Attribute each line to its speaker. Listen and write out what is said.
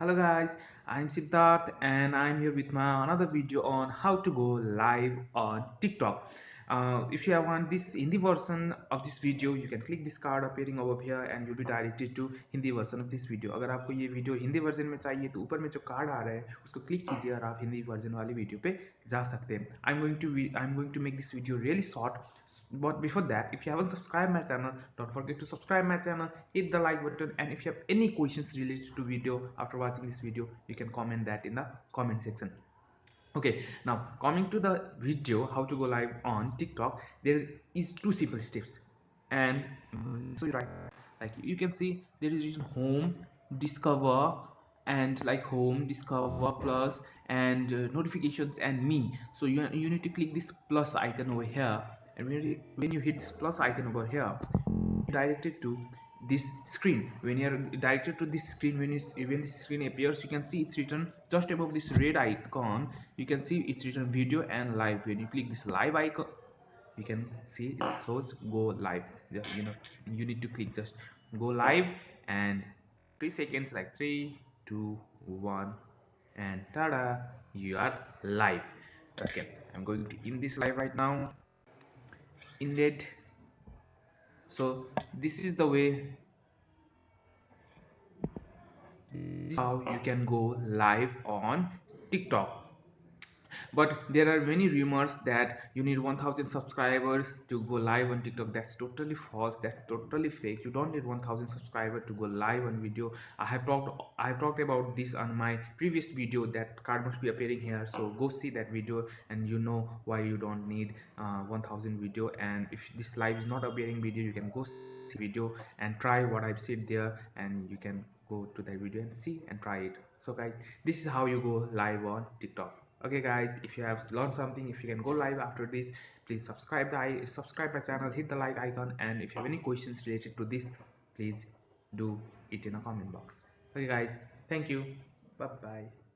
Speaker 1: Hello guys, I'm Siddharth and I'm here with my another video on how to go live on TikTok Uh, if you want this Hindi version of this video, you can click this card appearing over here and you'll be directed to Hindi version of this video. अगर आपको ये video Hindi version में चाहिए तो ऊपर में जो card आ रहा है उसको क्लिक कीजिए और आप हिंदी वर्जन वाली वीडियो पे जा सकते हैं I am going to I am going to make this video really short but before that if you haven't subscribed my channel don't forget to subscribe my channel hit the like button and if you have any questions related to video after watching this video you can comment that in the comment section okay now coming to the video how to go live on tiktok there is two simple steps. And so right like you can see there is home discover and like home discover plus and uh, notifications and me. So you, you need to click this plus icon over here. And when you, when you hit this plus icon over here directed to this screen. When you're directed to this screen when, you, when this screen appears you can see it's written just above this red icon. You can see it's written video and live. When you click this live icon you can see it shows go live. Just you know you need to click just go live and three seconds like three two one and tada you are live. Okay i'm going to in this live right now. Inlet so this is the way how you can go live on tiktok but there are many rumors that you need 1000 subscribers to go live on tiktok. That's totally false. That's totally fake. You don't need 1000 subscribers to go live on video. I have talked i have talked about this on my previous video that card must be appearing here. So go see that video and you know why you don't need uh, 1000 video. And if this live is not appearing video you can go see video and try what i've said there and you can go to that video and see and try it. So guys this is how you go live on tiktok okay guys if you have learned something if you can go live after this please subscribe the subscribe my channel hit the like icon and if you have any questions related to this please do it in a comment box. Okay guys thank you. Bye bye